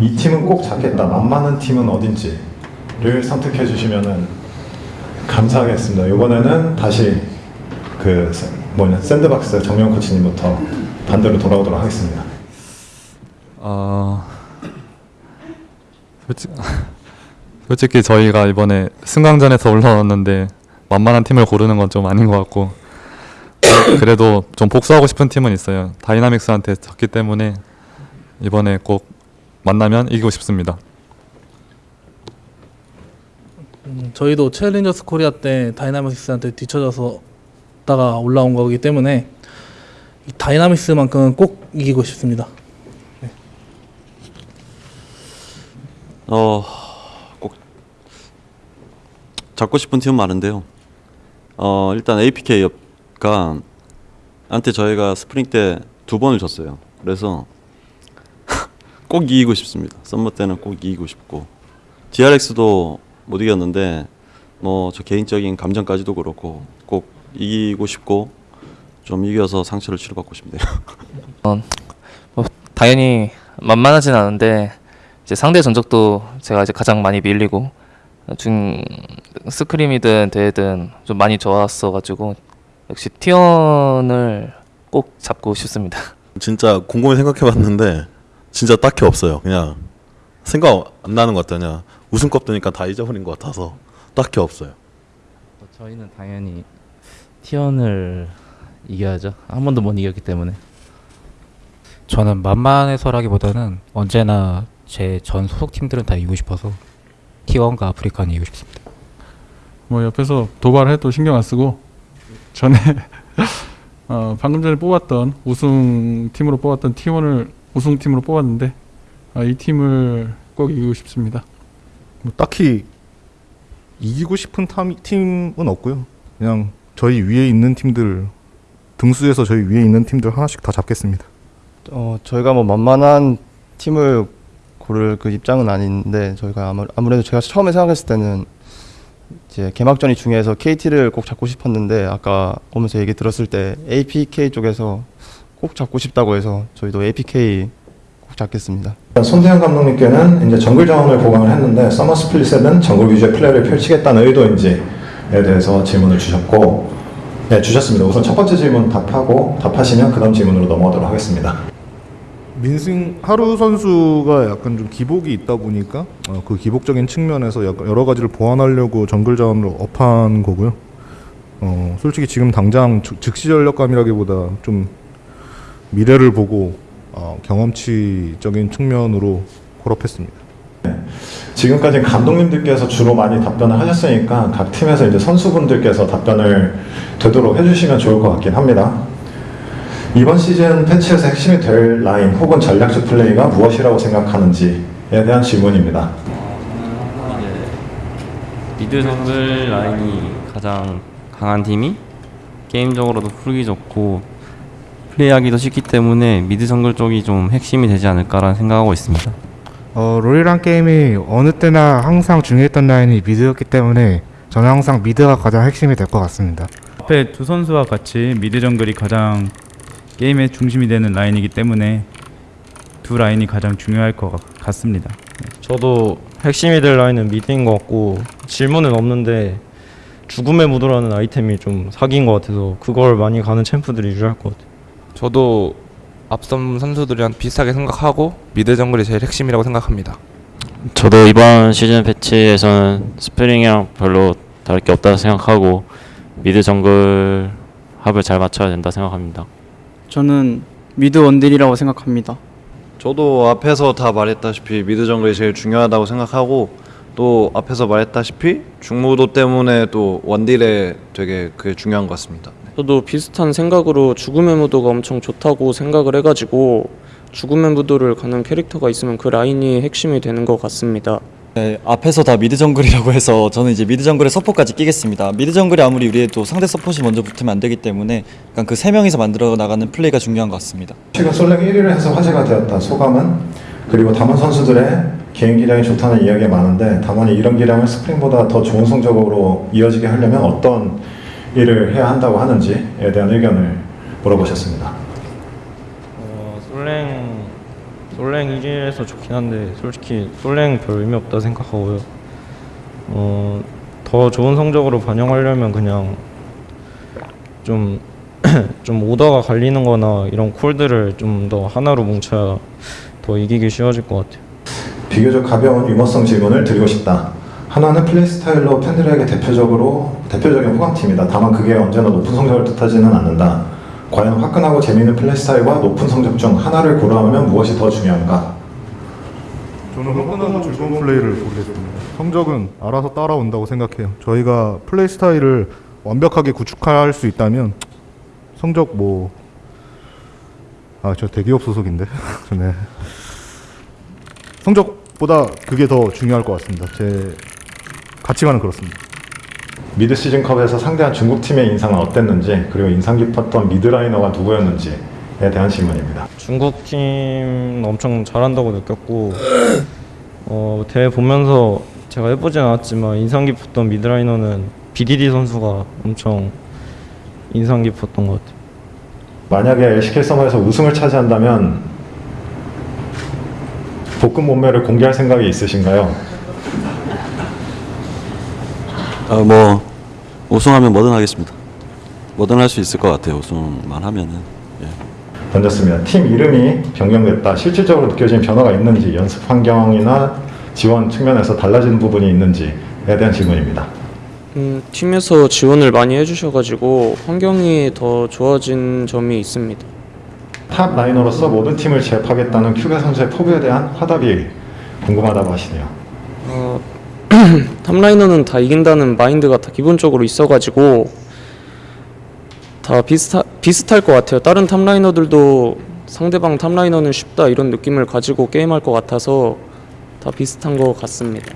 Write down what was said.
이 팀은 꼭 잡겠다. 만만한 팀은 어딘지를 선택해 주시면은 감사하겠습니다. 이번에는 다시 그 세- 뭐냐 샌드박스 정명 코치님부터 반대로 돌아오도록 하겠습니다. 어, 솔직, 솔직히 저희가 이번에 승강전에서 올라왔는데 만만한 팀을 고르는 건 좀 아닌 것 같고 그래도 좀 복수하고 싶은 팀은 있어요. 다이나믹스한테 졌기 때문에 이번에 꼭 만나면 이기고 싶습니다. 음, 저희도 챌린저스 코리아 때 다이나믹스한테 뒤쳐져서 다가 올라온 거기 때문에 이 다이나믹스만큼은 꼭 이기고 싶습니다. 어, 꼭 잡고 싶은 팀은 많은데요. 어, 일단 APK가 한테 저희가 스프링 때 두 번을 졌어요. 그래서 꼭 이기고 싶습니다. summer 때는 꼭 이기고 싶고 DRX도 못 이겼는데 뭐 저 개인적인 감정까지도 그렇고 꼭 이기고 싶고 좀 이겨서 상처를 치료받고 싶네요. 뭐 당연히 만만하진 않은데 이제 상대 전적도 제가 이제 가장 많이 밀리고 중 scrim이든 대회든 좀 많이 좋았어가지고 역시 티원을 꼭 잡고 싶습니다. 진짜 곰곰이 생각해봤는데 진짜 딱히 없어요. 그냥 생각 안 나는 것 같아요. 그냥 우승컵 드니까 다 잊어버린 것 같아서 딱히 없어요. 저희는 당연히 티원을 이겨야죠. 한 번도 못 이겼기 때문에. 저는 만만해서라기보다는 언제나 제 전 소속 팀들은 다 이기고 싶어서 T1과 아프리카는 이기고 싶습니다. 뭐 옆에서 도발해도 신경 안 쓰고 전에 어, 방금 전에 뽑았던 우승 팀으로 뽑았던 T1을 우승 팀으로 뽑았는데 아, 이 팀을 꼭 이기고 싶습니다. 뭐 딱히 이기고 싶은 탐- 팀은 없고요. 그냥 저희 위에 있는 팀들 등수에서 저희 위에 있는 팀들 하나씩 다 잡겠습니다. 어, 저희가 뭐 만만한 팀을 고를 그 입장은 아닌데 저희가 아무, 아무래도 제가 처음에 생각했을 때는 이제 개막전이 중요해서 KT를 꼭 잡고 싶었는데 아까 오면서 얘기 들었을 때 APK 쪽에서 꼭 잡고 싶다고 해서 저희도 APK 꼭 잡겠습니다. 손대영 감독님께는 이제 정글 자원을 보강을 했는데 summer split에는 정글 위주의 플레이를 펼치겠다는 의도인지에 대해서 질문을 주셨고 네, 주셨습니다. 우선 첫 번째 질문 답하고 답하시면 그 다음 질문으로 넘어가도록 하겠습니다. 민승 하루 선수가 약간 좀 기복이 있다 보니까 어, 그 기복적인 측면에서 약간 여러 가지를 보완하려고 정글 자원을 업한 거고요. 어, 솔직히 지금 당장 즉- 즉시 전력감이라기보다 좀 미래를 보고 어, 경험치적인 측면으로 콜업했습니다. 지금까지 감독님들께서 주로 많이 답변을 하셨으니까 각 팀에서 이제 선수분들께서 답변을 되도록 해주시면 좋을 것 같긴 합니다. 이번 시즌 패치에서 핵심이 될 라인 혹은 전략적 플레이가 무엇이라고 생각하는지에 대한 질문입니다. 미드 정글 라인이 가장 강한 팀이 게임적으로도 풀기 좋고 플레이하기도 쉽기 때문에 미드 정글 쪽이 좀 핵심이 되지 않을까라는 생각하고 있습니다. 어, 롤이란 게임이 어느 때나 항상 중요했던 라인이 미드였기 때문에 저는 항상 미드가 가장 핵심이 될 것 같습니다. 앞에 두 선수와 같이 미드 정글이 가장 게임의 중심이 되는 라인이기 때문에 두 라인이 가장 중요할 것 같- 같습니다. 저도 핵심이 될 라인은 미드인 것 같고 질문은 없는데 죽음의 무도라는 아이템이 좀 사기인 것 같아서 그걸 많이 가는 챔프들이 유리할 것 같아요. 저도 앞선 선수들이랑 비슷하게 생각하고 미드 정글이 제일 핵심이라고 생각합니다. 저도 이번 시즌 패치에서는 스프링이랑 별로 다를 게 없다고 생각하고 미드 정글 합을 잘 맞춰야 된다 생각합니다. 저는 미드 원딜이라고 생각합니다. 저도 앞에서 다 말했다시피 미드 정글이 제일 중요하다고 생각하고 또 앞에서 말했다시피 죽무도 때문에 또 원딜에 되게 그게 중요한 것 같습니다. 저도 비슷한 생각으로 죽음의 무도가 엄청 좋다고 생각을 해가지고 죽음의 무도를 가는 캐릭터가 있으면 그 라인이 핵심이 되는 것 같습니다. 네, 앞에서 다 미드 정글이라고 해서 저는 이제 미드 정글에 서포까지 끼겠습니다. 미드 정글이 아무리 유리해도 상대 서폿이 먼저 붙으면 안 되기 때문에 약간 그 세 명이서 만들어 나가는 플레이가 중요한 것 같습니다. 최근 솔랭 1위를 해서 화제가 되었다 소감은 그리고 담원 선수들의 개인 기량이 좋다는 이야기가 많은데 담원이 이런 기량을 스프링보다 더 좋은 성적으로 이어지게 하려면 어떤 일을 해야 한다고 하는지에 대한 의견을 물어보셨습니다. 어, 솔랭 솔랭 1위에서 좋긴 한데 솔직히 솔랭 별 의미 없다 생각하고요. 어, 더 좋은 성적으로 반영하려면 그냥 좀, 좀 오더가 갈리는 거나 이런 콜들을 좀더 하나로 뭉쳐야 더 이기기 쉬워질 것 같아요. 비교적 가벼운 유머성 질문을 드리고 싶다. 하나는 플레이 스타일로 팬들에게 대표적으로 대표적인 호감팀이다. 다만 그게 언제나 높은 성적을 뜻하지는 않는다. 과연 화끈하고 재미있는 플레이 스타일과 높은 성적 중 하나를 고르라면 무엇이 더 중요한가? 저는 화끈하고 즐거운 플레이를 고르겠습니다. 성적은 알아서 따라온다고 생각해요. 저희가 플레이 스타일을 완벽하게 구축할 수 있다면 성적 뭐 아, 저 대기업 소속인데. 네. 성적 보다 그게 더 중요할 것 같습니다. 제 가치관은 그렇습니다. 미드 시즌컵에서 상대한 중국 팀의 인상은 어땠는지 그리고 인상 깊었던 미드라이너가 누구였는지에 대한 질문입니다. 중국 팀 엄청 잘한다고 느꼈고 어, 대회 보면서 제가 해보진 않았지만 인상 깊었던 미드라이너는 BDD 선수가 엄청 인상 깊었던 것 같아요. 만약에 LCK 서머에서 우승을 차지한다면 볶음 몸매를 공개할 생각이 있으신가요? 아, 뭐 우승하면 뭐든 하겠습니다. 뭐든 할 수 있을 것 같아요. 우승만 하면은. 예. 던졌습니다. 팀 이름이 변경됐다. 실질적으로 느껴진 변화가 있는지 연습 환경이나 지원 측면에서 달라진 부분이 있는지에 대한 질문입니다. 음, 팀에서 지원을 많이 해주셔가지고 환경이 더 좋아진 점이 있습니다. top laner로서 모든 팀을 제압하겠다는 큐베 선수의 포부에 대한 화답이 궁금하다고 하시네요. 어, top laner는 다 이긴다는 마인드가 다 기본적으로 있어가지고 다 비슷하, 비슷할 것 같아요. 다른 top laner들도 상대방 top laner는 쉽다 이런 느낌을 가지고 게임할 것 같아서 다 비슷한 것 같습니다.